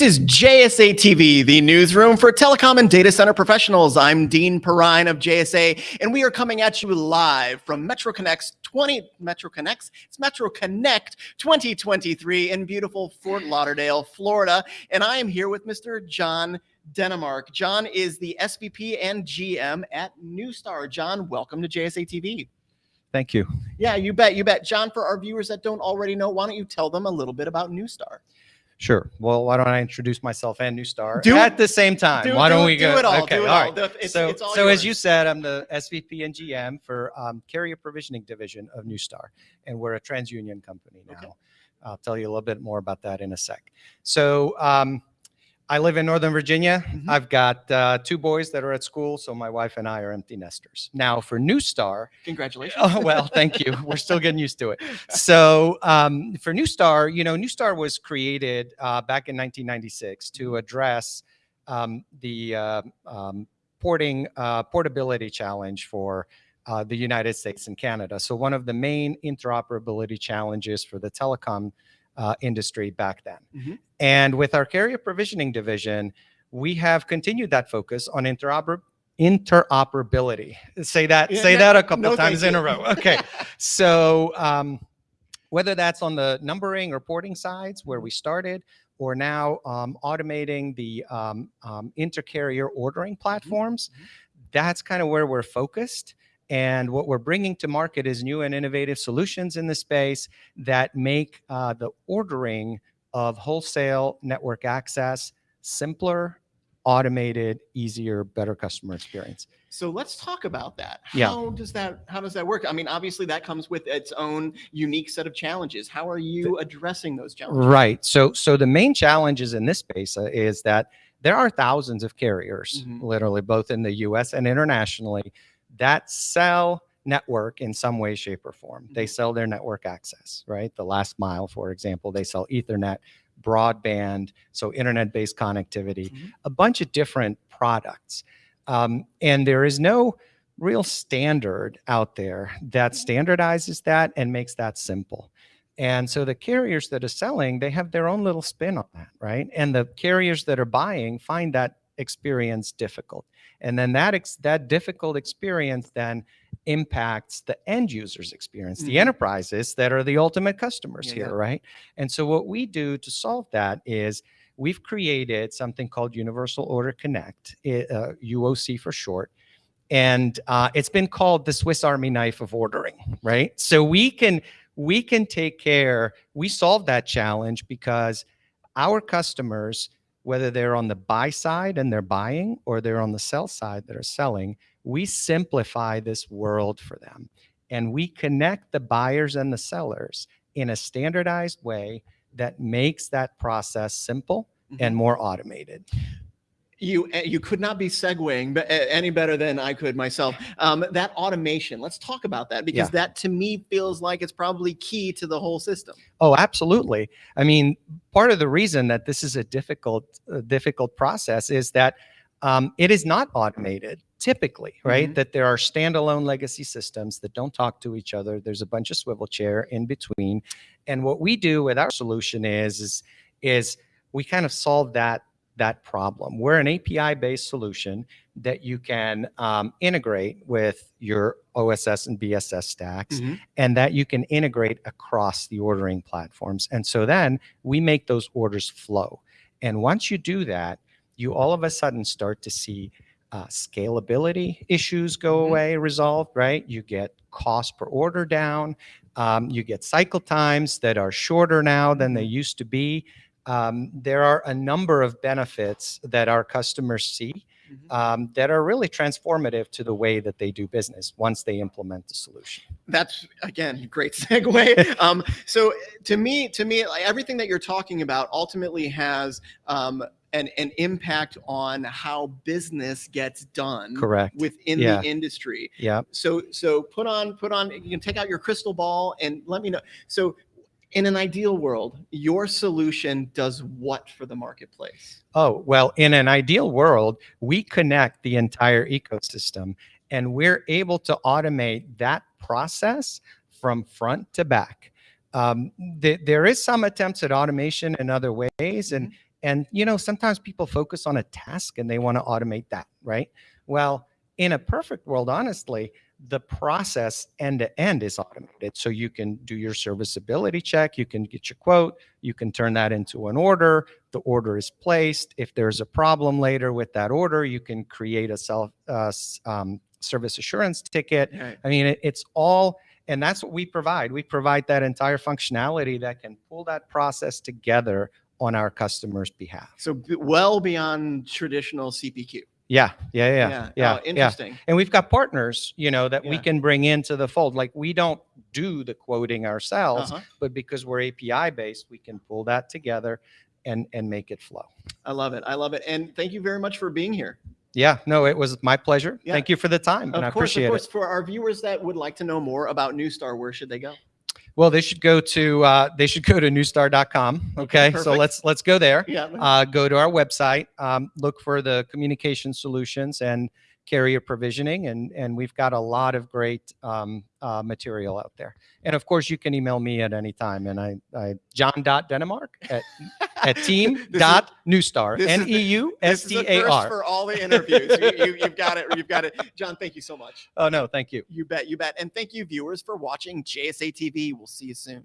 This is JSA TV, the newsroom for telecom and data center professionals. I'm Dean Perrine of JSA, and we are coming at you live from Metro Connect's 20 Metro Connects. It's Metro Connect 2023 in beautiful Fort Lauderdale, Florida. And I am here with Mr. John Denemark. John is the SVP and GM at Neustar. John, welcome to JSA TV. Thank you. Yeah, you bet, you bet. John, for our viewers that don't already know, why don't you tell them a little bit about Neustar? Sure. Well, why don't I introduce myself and Neustar Do at the same time? Do- why do- don't we do go? it all, Okay, do it all right. The- it's- so, it's all so as you said, I'm the SVP and GM for um, Carrier Provisioning Division of Neustar, and we're a TransUnion company now. Okay. I'll tell you a little bit more about that in a sec. So um, I live in Northern Virginia. Mhm. I've got uh, two boys that are at school, so my wife and I are empty nesters. Now for Neustar, Congratulations. Oh, well, thank you. We're still getting used to it. So um, for Neustar, you know, Neustar was created uh, back in 1996 to address um, the uh, um, porting uh, portability challenge for uh, the United States and Canada. So one of the main interoperability challenges for the telecom uh, industry back then. Mhm. And with our carrier provisioning division, we have continued that focus on interoper interoperability. Say that, Yeah, say no- that a couple no, times in a row. Okay. So um, whether that's on the numbering or porting sides where we started, or now um, automating the um, um, intercarrier ordering platforms, Mhm. that's kind of where we're focused. And what we're bringing to market is new and innovative solutions in the space that make uh, the ordering of wholesale network access simpler, automated, easier, better customer experience. So let's talk about that. Yeah. How does that how does that work? I mean, obviously that comes with its own unique set of challenges. How are you addressing those challenges? Right. So, so the main challenges in this space uh, is that there are thousands of carriers, Mhm. literally both in the U.S. and internationally, that sell network in some way, shape, or form. They Mhm. sell their network access, right? The last mile, for example, they sell Ethernet, broadband, so internet-based connectivity, Mhm. a bunch of different products, um, and there is no real standard out there that standardizes that and makes that simple. And so the carriers that are selling, they have their own little spin on that, right? And the carriers that are buying find that experience difficult. And then that ex- that difficult experience then impacts the end user's experience, the Mhm. enterprises that are the ultimate customers Yeah, here, yeah. right? And so what we do to solve that is we've created something called Universal Order Connect, uh, UOC for short. And uh, it's been called the Swiss Army knife of ordering, right? So we can we can take care. We solve that challenge because our customers, whether they're on the buy side and they're buying, or they're on the sell side that are selling, we simplify this world for them, and we connect the buyers and the sellers in a standardized way that makes that process simple and Mhm. more automated. You eh, you could not be segueing eh, any better than I could myself. Um, that automation. Let's talk about that because Yeah. that to me feels like it's probably key to the whole system. Oh, absolutely. I mean, part of the reason that this is a difficult, uh, difficult process is that um, it is not automated typically, right? Mhm. That there are standalone legacy systems that don't talk to each other. There's a bunch of swivel chair in between, and what we do with our solution is is is we kind of solve that that problem. We're an API-based solution that you can um, integrate with your OSS and BSS stacks Mhm. and that you can integrate across the ordering platforms. And so then we make those orders flow. And once you do that, you all of a sudden start to see uh, scalability issues go Mhm. away, resolved, right? You get cost per order down. Um, you get cycle times that are shorter now than they used to be. Um, there are a number of benefits that our customers see Mhm. um, that are really transformative to the way that they do business once they implement the solution. That's again great segue. um, so to me, to me, like, everything that you're talking about ultimately has um, an an impact on how business gets done Correct. within Yeah. the industry. Yeah. So so put on put on. You can take out your crystal ball and let me know. So. In an ideal world, your solution does what for the marketplace? Oh, well, in an ideal world, we connect the entire ecosystem and we're able to automate that process from front to back. Um, th- there is some attempts at automation in other ways, and And you know, sometimes people focus on a task and they want to automate that, right? Well, in a perfect world, honestly, the process end to end is automated. So you can do your serviceability check, you can get your quote, you can turn that into an order. The order is placed. If there's a problem later with that order, you can create a self uh, um, service assurance ticket. Right. I mean, it, it's all, and that's what we provide. We provide that entire functionality that can pull that process together on our customers' behalf. So well beyond traditional CPQ. Yeah, yeah, yeah, yeah. Oh, yeah. interesting. And we've got partners, you know, that we can bring into the fold. Like we don't do the quoting ourselves, Uh-huh. but because we're API based, we can pull that together and and make it flow. I love it. I love it. And thank you very much for being here. Yeah, no, it was my pleasure. Yeah. Thank you for the time, and I Of course, appreciate of course, it. for our viewers that would like to know more about Neustar, where should they go? Well, they should go to uh, they should go to neustar.com. Okay, so let's let's go there. Yeah. uh, go to our website, um, look for the communication solutions and carrier provisioning, and and we've got a lot of great um, uh, material out there. And of course, you can email me at any time, and I, I john.denemark at at team This is- dot neustar this is n the- e u s This is t the a first r. for all the interviews. you, you, you've got it. You've got it. John, thank you so much. Oh no, thank you. You bet. You bet. And thank you, viewers, for watching JSA TV. We'll see you soon.